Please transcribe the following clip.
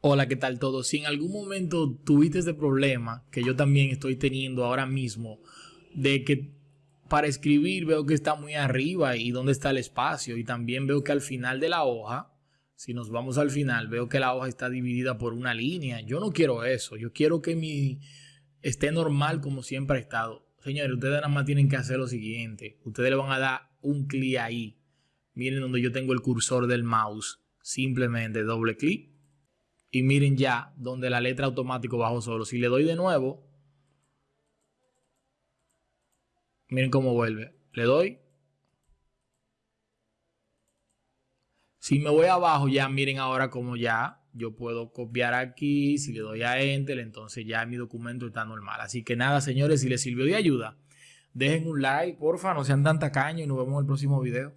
Hola, ¿qué tal todo? Si en algún momento tuviste este problema, que yo también estoy teniendo ahora mismo, de que para escribir veo que está muy arriba y dónde está el espacio, y también veo que al final de la hoja, si nos vamos al final, veo que la hoja está dividida por una línea. Yo no quiero eso, yo quiero que mi esté normal como siempre ha estado. Señores, ustedes nada más tienen que hacer lo siguiente. Ustedes le van a dar un clic ahí. Miren donde yo tengo el cursor del mouse. Simplemente doble clic y miren ya donde la letra automático bajó solo. Si le doy de nuevo, miren cómo vuelve. Le doy. Si me voy abajo ya miren ahora como ya yo puedo copiar aquí. Si le doy a Enter, entonces ya mi documento está normal. Así que nada, señores, si les sirvió de ayuda, dejen un like, porfa, no sean tan tacaños y nos vemos en el próximo video.